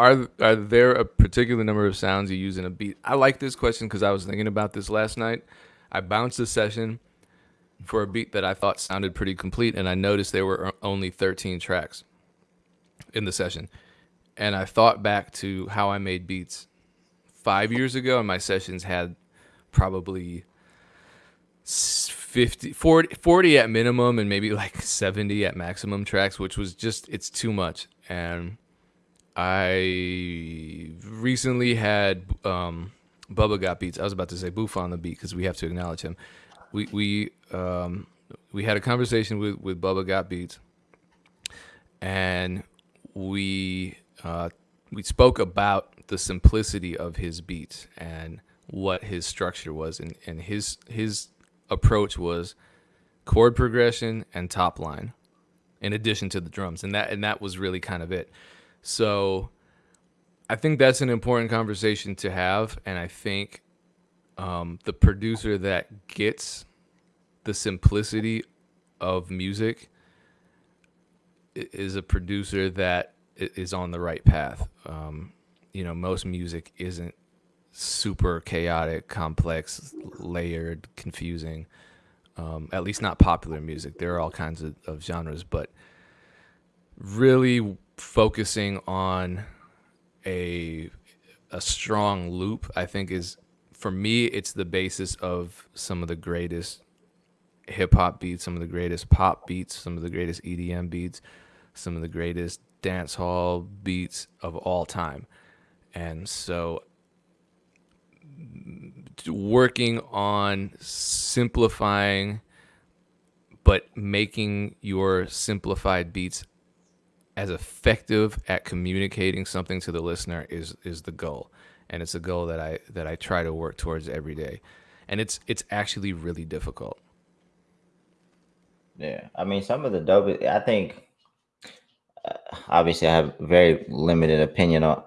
are are there a particular number of sounds you use in a beat? I like this question because I was thinking about this last night. I bounced a session for a beat that I thought sounded pretty complete, and I noticed there were only 13 tracks in the session. And I thought back to how I made beats five years ago, and my sessions had probably 50, 40, 40 at minimum and maybe like 70 at maximum tracks, which was just, it's too much. And I recently had um, Bubba got beats. I was about to say Boof on the beat because we have to acknowledge him. We we um, we had a conversation with with Bubba got beats, and we uh, we spoke about the simplicity of his beats and what his structure was, and and his his approach was chord progression and top line, in addition to the drums, and that and that was really kind of it. So I think that's an important conversation to have, and I think um, the producer that gets the simplicity of music is a producer that is on the right path. Um, you know, most music isn't super chaotic, complex, layered, confusing. Um, at least not popular music. There are all kinds of, of genres, but really focusing on a a strong loop, I think is for me it's the basis of some of the greatest hip hop beats, some of the greatest pop beats, some of the greatest EDM beats, some of the greatest dance hall beats of all time. And so working on simplifying but making your simplified beats as effective at communicating something to the listener is is the goal. And it's a goal that I that I try to work towards every day. And it's it's actually really difficult. Yeah. I mean some of the dope I think uh, obviously I have very limited opinion on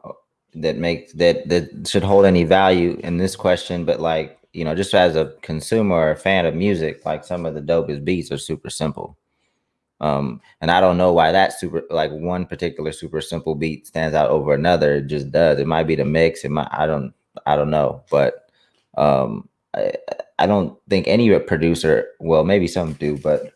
that makes that that should hold any value in this question. But like you know just as a consumer or a fan of music like some of the dopest beats are super simple um, and I don't know why that super like one particular super simple beat stands out over another. It just does. It might be the mix. It might I don't I don't know. But um I, I don't think any producer, well, maybe some do, but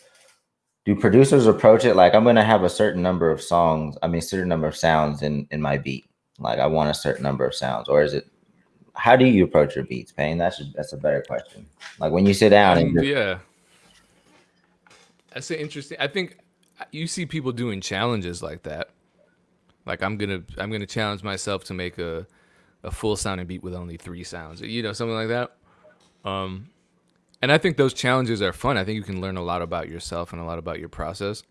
do producers approach it like I'm gonna have a certain number of songs, I mean certain number of sounds in in my beat. Like I want a certain number of sounds, or is it how do you approach your beats, Payne? That's that's a better question. Like when you sit down and yeah that's interesting. I think you see people doing challenges like that. Like I'm gonna I'm gonna challenge myself to make a a full sounding beat with only three sounds. You know, something like that. Um, and I think those challenges are fun. I think you can learn a lot about yourself and a lot about your process.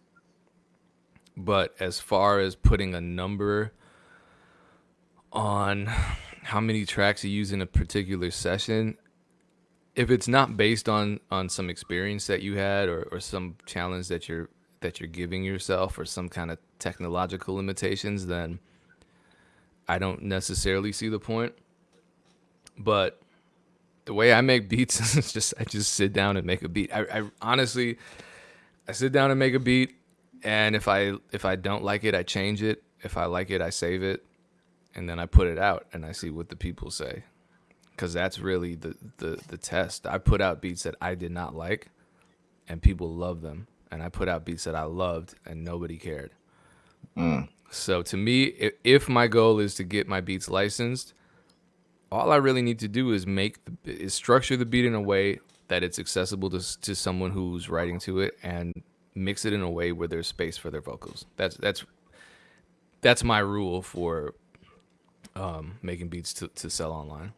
But as far as putting a number on how many tracks you use in a particular session, if it's not based on on some experience that you had or, or some challenge that you're that you're giving yourself or some kind of technological limitations then i don't necessarily see the point. But the way i make beats is just i just sit down and make a beat. I, I honestly i sit down and make a beat and if i if i don't like it i change it. If i like it i save it and then i put it out and i see what the people say because that's really the, the the test. I put out beats that I did not like, and people love them, and I put out beats that I loved, and nobody cared. Mm. So to me, if, if, my goal is to get my beats licensed, all I really need to do is make the, is structure the beat in a way that it's accessible to to someone who's writing to it, and mix it in a way where there's space for their vocals. That's that's that's my rule for um, making beats to, to sell online.